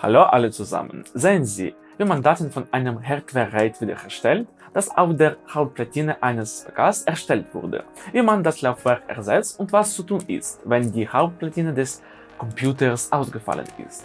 Hallo alle zusammen! Sehen Sie, wie man Daten von einem Hardware-RAID wiederherstellt, das auf der Hauptplatine eines PKs erstellt wurde, wie man das Laufwerk ersetzt und was zu tun ist, wenn die Hauptplatine des Computers ausgefallen ist.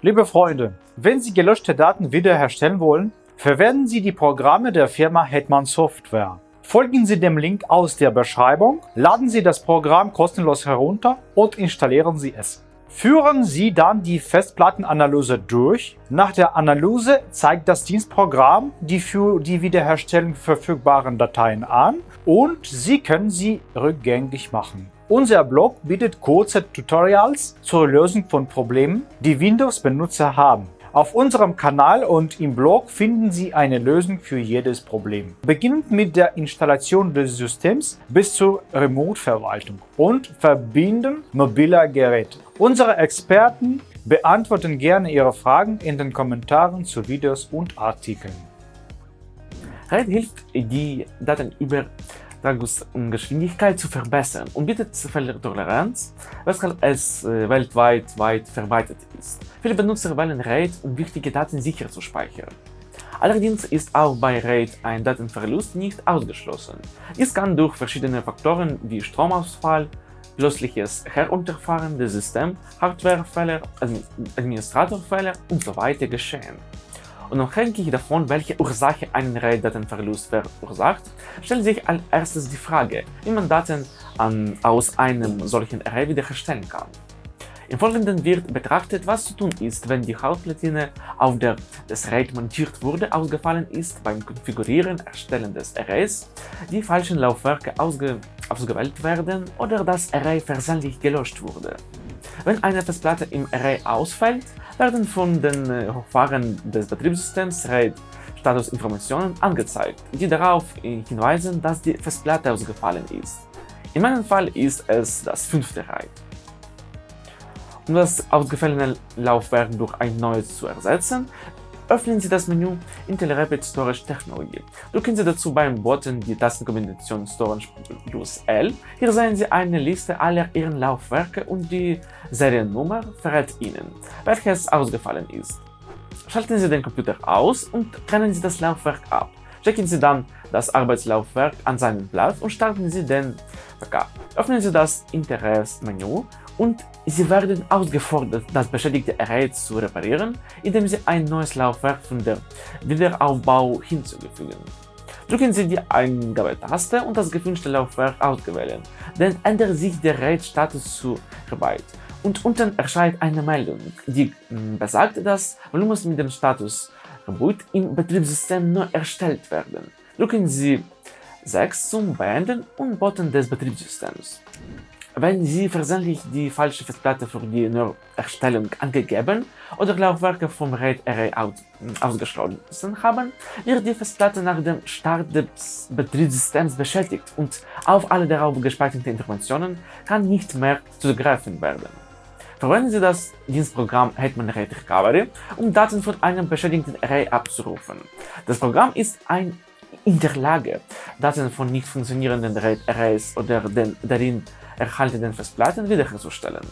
Liebe Freunde, wenn Sie gelöschte Daten wiederherstellen wollen, verwenden Sie die Programme der Firma Hetman Software. Folgen Sie dem Link aus der Beschreibung, laden Sie das Programm kostenlos herunter und installieren Sie es. Führen Sie dann die Festplattenanalyse durch. Nach der Analyse zeigt das Dienstprogramm die für die Wiederherstellung verfügbaren Dateien an und Sie können sie rückgängig machen. Unser Blog bietet kurze Tutorials zur Lösung von Problemen, die Windows-Benutzer haben. Auf unserem Kanal und im Blog finden Sie eine Lösung für jedes Problem. Beginnend mit der Installation des Systems bis zur Remote-Verwaltung und Verbinden mobiler Geräte. Unsere Experten beantworten gerne Ihre Fragen in den Kommentaren zu Videos und Artikeln. RAID hilft, die Datenüber Übertragungsgeschwindigkeit zu verbessern und bietet Fehlertoleranz, weshalb es äh, weltweit weit verbreitet ist. Viele Benutzer wählen RAID, um wichtige Daten sicher zu speichern. Allerdings ist auch bei RAID ein Datenverlust nicht ausgeschlossen. Dies kann durch verschiedene Faktoren wie Stromausfall, plötzliches Herunterfahren des Systems, Hardwarefehler, Administratorfehler usw. So geschehen. Unabhängig davon, welche Ursache einen RAID-Datenverlust verursacht, stellt sich als erstes die Frage, wie man Daten an, aus einem solchen Array wiederherstellen kann. Im Folgenden wird betrachtet, was zu tun ist, wenn die Hauptplatine, auf der das RAID montiert wurde, ausgefallen ist beim Konfigurieren Erstellen des Arrays, die falschen Laufwerke ausge ausgewählt werden oder das Array versehentlich gelöscht wurde. Wenn eine Festplatte im Array ausfällt, werden von den äh, Hochfahren des Betriebssystems RAID Statusinformationen angezeigt, die darauf hinweisen, dass die Festplatte ausgefallen ist. In meinem Fall ist es das fünfte RAID. Um das ausgefallene Laufwerk durch ein neues zu ersetzen, öffnen Sie das Menü Intel Rapid Storage Technologie. Drücken Sie dazu beim Button die Tastenkombination Storage plus L. Hier sehen Sie eine Liste aller Ihren Laufwerke und die Seriennummer verrät Ihnen, welches ausgefallen ist. Schalten Sie den Computer aus und trennen Sie das Laufwerk ab. Checken Sie dann das Arbeitslaufwerk an seinen Platz und starten Sie den PK. Öffnen Sie das Interesse-Menü und Sie werden ausgefordert, das beschädigte Array zu reparieren, indem Sie ein neues Laufwerk von der Wiederaufbau hinzufügen. Drücken Sie die Eingabetaste und das gewünschte Laufwerk auswählen, dann ändert sich der RAID-Status zu Rebyte und unten erscheint eine Meldung, die hm, besagt, dass Volumen mit dem Status Reboot im Betriebssystem neu erstellt werden. Drücken Sie 6 zum Beenden und Button des Betriebssystems. Wenn Sie versehentlich die falsche Festplatte für die Neuerstellung angegeben oder Laufwerke vom RAID-Array aus, ausgeschlossen haben, wird die Festplatte nach dem Start des Betriebssystems beschädigt und auf alle darauf gespeicherten Informationen kann nicht mehr zugegriffen werden. Verwenden Sie das Dienstprogramm Hetman RAID Recovery, um Daten von einem beschädigten Array abzurufen. Das Programm ist ein in der Lage, Daten von nicht funktionierenden RAID-Arrays oder den darin erhaltenen Festplatten wiederherzustellen.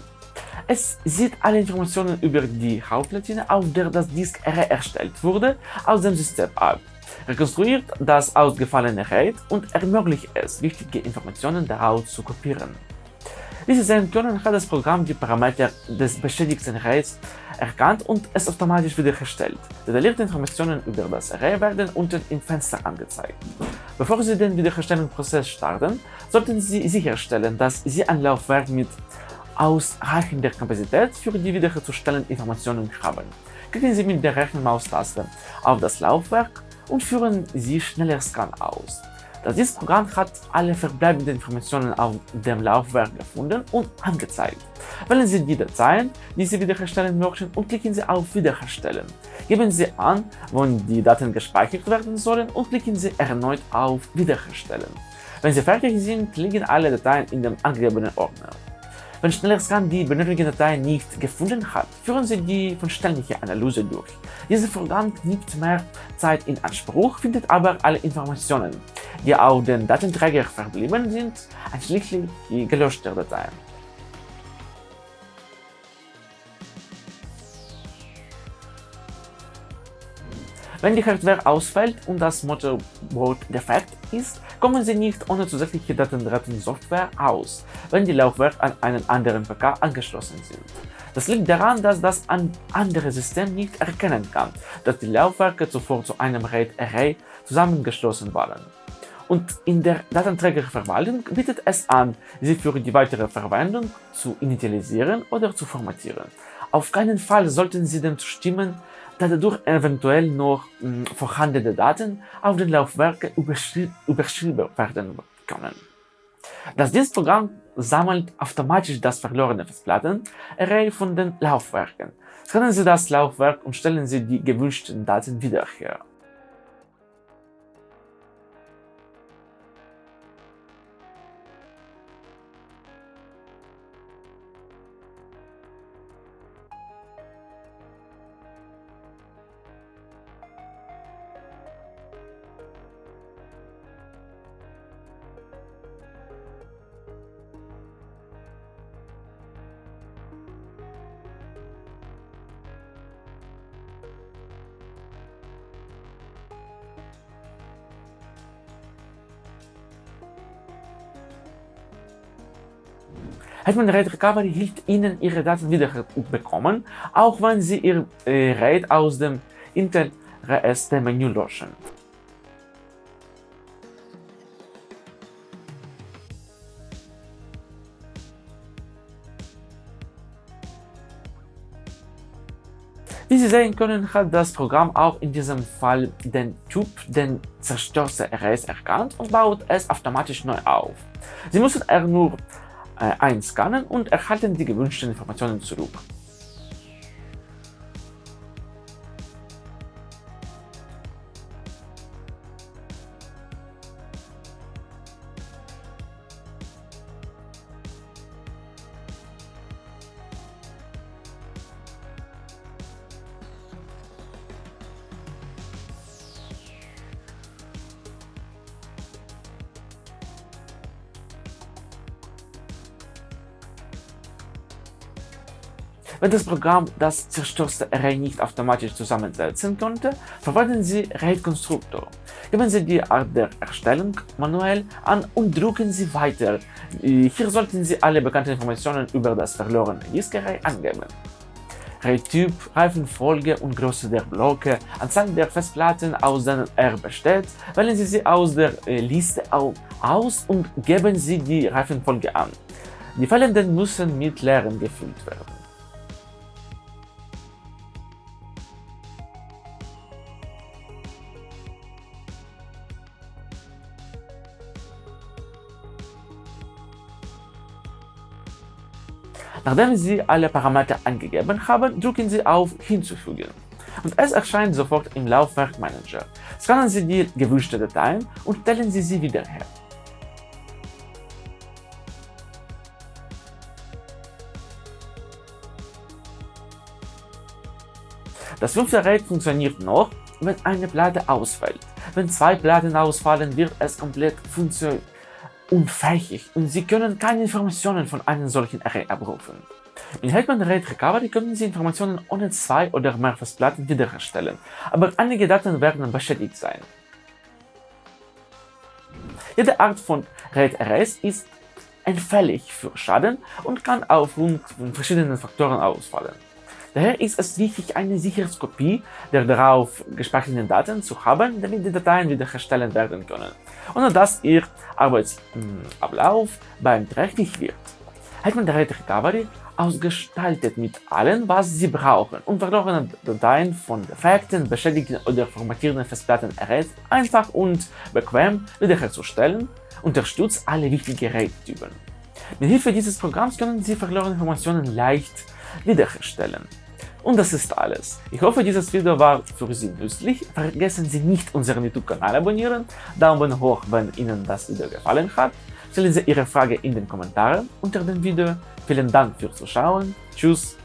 Es sieht alle Informationen über die Hauptplatine, auf der das Disk Array erstellt wurde, aus dem System ab, rekonstruiert das ausgefallene RAID und ermöglicht es, wichtige Informationen daraus zu kopieren. Sehen können, hat das Programm die Parameter des beschädigten Arrays erkannt und es automatisch wiederherstellt. Detaillierte Informationen über das Array werden unten im Fenster angezeigt. Bevor Sie den Wiederherstellungsprozess starten, sollten Sie sicherstellen, dass Sie ein Laufwerk mit ausreichender Kapazität für die wiederherzustellenden Informationen haben. Klicken Sie mit der rechten Maustaste auf das Laufwerk und führen Sie schneller Scan aus. Das Programm hat alle verbleibenden Informationen auf dem Laufwerk gefunden und angezeigt. Wählen Sie die Dateien, die Sie wiederherstellen möchten und klicken Sie auf Wiederherstellen. Geben Sie an, wann die Daten gespeichert werden sollen und klicken Sie erneut auf Wiederherstellen. Wenn Sie fertig sind, liegen alle Dateien in dem angegebenen Ordner. Wenn Schnellerscan die benötigte Datei nicht gefunden hat, führen Sie die vollständige Analyse durch. Dieser Vorgang nimmt mehr Zeit in Anspruch, findet aber alle Informationen, die auf den Datenträger verblieben sind, einschließlich die gelöschten Dateien. Wenn die Hardware ausfällt und das Motherboard defekt ist, kommen Sie nicht ohne zusätzliche Datenrettungssoftware aus, wenn die Laufwerke an einen anderen PK angeschlossen sind. Das liegt daran, dass das andere System nicht erkennen kann, dass die Laufwerke zuvor zu einem RAID-Array zusammengeschlossen waren. Und in der Datenträgerverwaltung bietet es an, sie für die weitere Verwendung zu initialisieren oder zu formatieren. Auf keinen Fall sollten Sie dem zustimmen, da dadurch eventuell noch mh, hm, vorhandene Daten auf den Laufwerken überschrieben werden können. Das Dienstprogramm sammelt automatisch das verlorene Festplatten-Array von den Laufwerken. Scannen Sie das Laufwerk und stellen Sie die gewünschten Daten wieder her. Hetman RAID Recovery hilft Ihnen, Ihre Daten wieder bekommen, auch wenn Sie Ihr äh, RAID aus dem Intel RST-Menü löschen. Wie Sie sehen können, hat das Programm auch in diesem Fall den Typ den zerstörte RS erkannt und baut es automatisch neu auf. Sie müssen er nur äh, einscannen und erhalten die gewünschten Informationen zurück. Wenn das Programm das zerstörte Array nicht automatisch zusammensetzen konnte, verwenden Sie RAID Constructor. Geben Sie die Art der Erstellung manuell an und drücken Sie weiter. Hier sollten Sie alle bekannten Informationen über das verlorene Disk-Array angeben. RAID-Typ, Reifenfolge und Größe der Blöcke, Anzahl der Festplatten, aus denen er besteht, wählen Sie sie aus der äh, Liste aus und geben Sie die Reifenfolge an. Die fehlenden müssen mit Leeren gefüllt werden. Nachdem Sie alle Parameter angegeben haben, drücken Sie auf Hinzufügen und es erscheint sofort im Laufwerk Manager. Scannen Sie die gewünschte Dateien und stellen Sie sie wieder her. Das fünfte RAID funktioniert noch, wenn eine Platte ausfällt. Wenn zwei Platten ausfallen, wird es komplett funktionieren unfähig und Sie können keine Informationen von einem solchen Array abrufen. In Hetman RAID Recovery können Sie Informationen ohne zwei oder mehr Festplatten wiederherstellen, aber einige Daten werden beschädigt sein. Jede Art von RAID Arrays ist anfällig für Schaden und kann aufgrund von verschiedenen Faktoren ausfallen. Daher ist es wichtig, eine Sicherheitskopie der darauf gespeicherten Daten zu haben, damit die Dateien wiederhergestellt werden können, ohne dass Ihr Arbeitsablauf beeinträchtigt wird. Hat man Data Recovery ausgestaltet mit allem, was Sie brauchen, um verlorene Dateien von defekten, beschädigten oder formatierten Festplatten RAID einfach und bequem wiederherzustellen, unterstützt alle wichtigen RAID-Typen. Mit Hilfe dieses Programms können Sie verlorene Informationen leicht wiederherstellen. Und das ist alles. Ich hoffe, dieses Video war für Sie nützlich. Vergessen Sie nicht, unseren YouTube-Kanal abonnieren, Daumen hoch, wenn Ihnen das Video gefallen hat. Stellen Sie Ihre Frage in den Kommentaren unter dem Video. Vielen Dank fürs Zuschauen. Tschüss